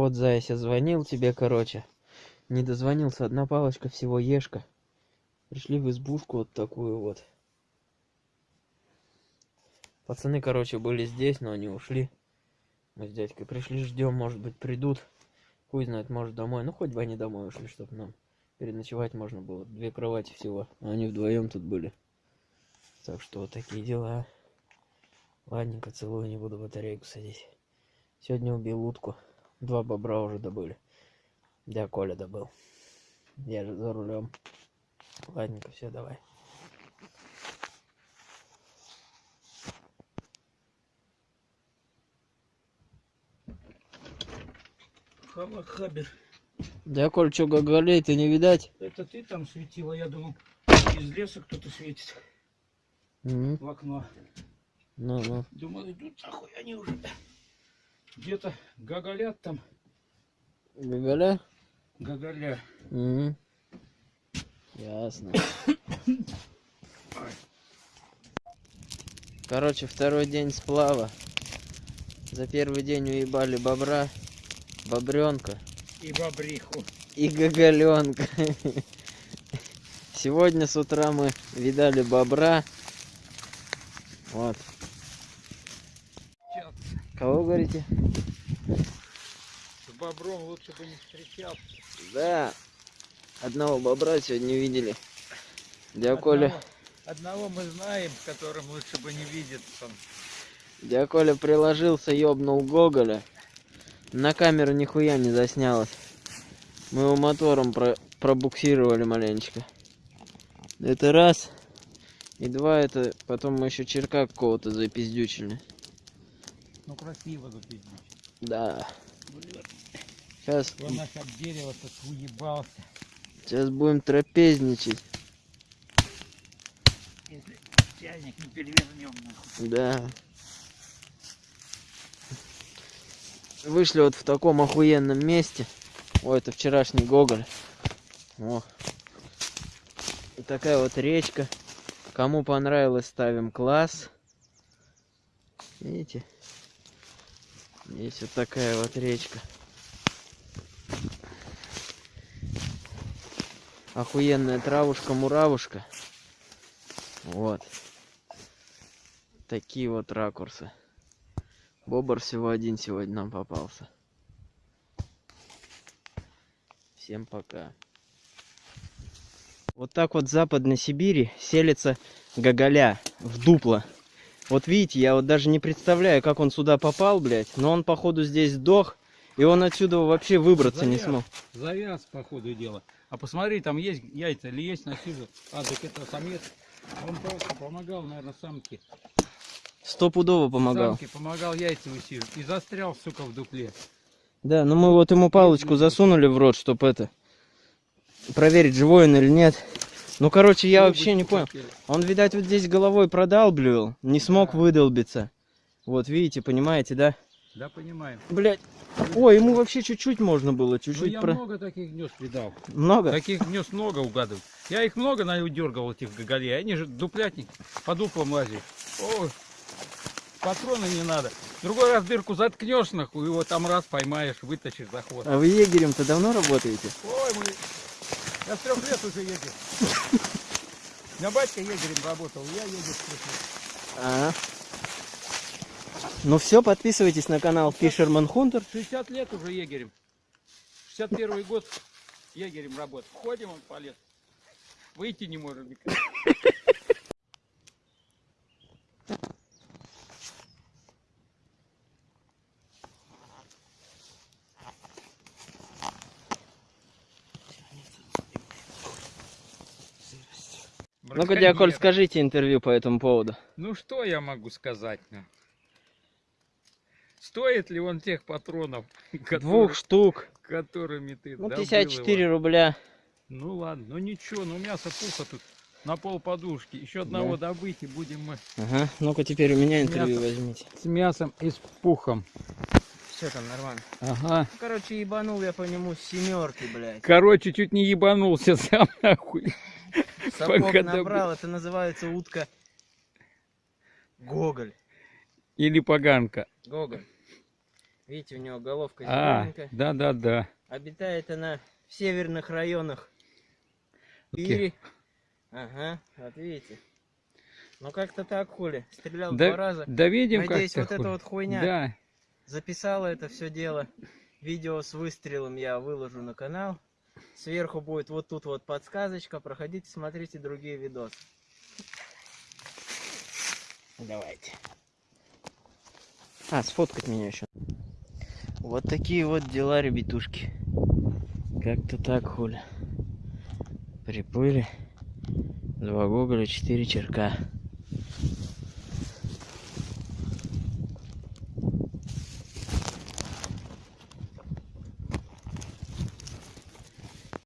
Вот, Заяся, звонил тебе, короче. Не дозвонился, одна палочка всего ешка. Пришли в избушку вот такую вот. Пацаны, короче, были здесь, но они ушли. Мы с дядькой пришли, ждем, может быть, придут. Хуй знает, может, домой. Ну, хоть бы они домой ушли, чтобы нам переночевать можно было. Две кровати всего. А они вдвоем тут были. Так что вот такие дела. Ладненько, целую, не буду батарейку садить. Сегодня убил утку. Два бобра уже добыли. Да, Коля добыл. Я же за рулем. Ладненько, все, давай. Халахабер. Да, Коль, что, гоголей ты не видать? Это ты там светила, я думал, из леса кто-то светит Мгм. в окно. Ну, ну. Думал, идут нахуй, они уже где-то гоголят там. Гоголя? Гоголя. Мгм. Ясно. Короче, второй день сплава. За первый день уебали бобра, бобренка И бобриху. и гоголенка. Сегодня с утра мы видали бобра. Вот. Кого говорите? Бобром лучше бы не встречался. Да. Одного бобра сегодня видели. Дядя Коля, Одного, одного мы знаем, которым лучше бы не видеться. дядя Коля приложился, ёбнул Гоголя. На камеру нихуя не заснялось. Мы его мотором про пробуксировали маленечко. Это раз. И два, это потом мы еще черка какого-то запиздючили. Ну красиво запиздить. Да. Сейчас, Он наш от дерева тут уебался. сейчас будем трапезничать. Если чайник не перевернем нахуй. Да. Вышли вот в таком охуенном месте. Ой, это вчерашний Гоголь. О. И такая вот речка. Кому понравилось, ставим класс. Видите? Есть вот такая вот речка. Охуенная травушка-муравушка. Вот. Такие вот ракурсы. Бобр всего один сегодня нам попался. Всем пока. Вот так вот в Западной Сибири селится гоголя в дупло. Вот видите, я вот даже не представляю, как он сюда попал, блядь. Но он, походу, здесь сдох. И он отсюда вообще выбраться не Завяз. смог. Завяз, по ходу дела. А посмотри, там есть яйца или есть на сизу. А, так это самец. Он просто помогал, наверное, самке. Стопудово помогал. Самке помогал яйца высиживать. И застрял, сука, в дупле. Да, ну мы вот ему палочку засунули в рот, чтоб это... Проверить, живой он или нет. Ну, короче, я вообще не понял. Он, видать, вот здесь головой продалбливал, не смог Да. выдолбиться. Вот, видите, понимаете, да? Да, понимаем. Блять. Ой, ему вообще чуть-чуть можно было, Ну, чуть-чуть я про... много таких гнезд видал. Много? Таких гнезд много угадываю. Я их много на дергал, этих гоголей. Они же дуплятник, по дуплам лазят. Ой, патроны не надо. Другой раз дырку заткнешь, нахуй, его там раз поймаешь, вытащишь за хвост. А вы егерем-то давно работаете? Ой, мы... Я с трех лет уже егерь. Меня батька егерем работал, я егерь с трех лет. А. Ну все, подписывайтесь на канал Fisherman Hunter. 60 лет уже егерем. 61 год егерем работал. Ходим он по лесу. Выйти не можем никак. Ну-ка, Диаколь, скажите интервью по этому поводу. Ну что я могу сказать? ну? Стоит ли он тех патронов, которые- Двух штук. которыми ты Ну, добыл 54 его? рубля. Ну ладно, ну ничего, ну мясо пуха тут на пол подушки. Еще одного добыть и будем мы Ага. Ну-ка, теперь у меня интервью Мясо. возьмите. с мясом и с пухом. Все там нормально. Ага. Короче, ебанул я по нему с семерки, блядь. Короче, чуть не ебанулся сам нахуй. Сапог Пока набрал, это называется утка Гоголь. Или поганка. Гоголь. Видите, у него головка А, зелененькая. да, да, да. Обитает она в северных районах Окей. Ири. Ага, вот видите. Ну как-то так, хули. Стрелял Да, два раза. да видим, Надеюсь, вот эта вот хуйня Да, записала это все дело. Видео с выстрелом я выложу на канал. Сверху будет вот тут вот подсказочка. Проходите, смотрите другие видосы. Давайте. А, сфоткать меня еще. Вот такие вот дела, ребятушки. Как-то так, хули. Приплыли. Два гоголя, четыре черка.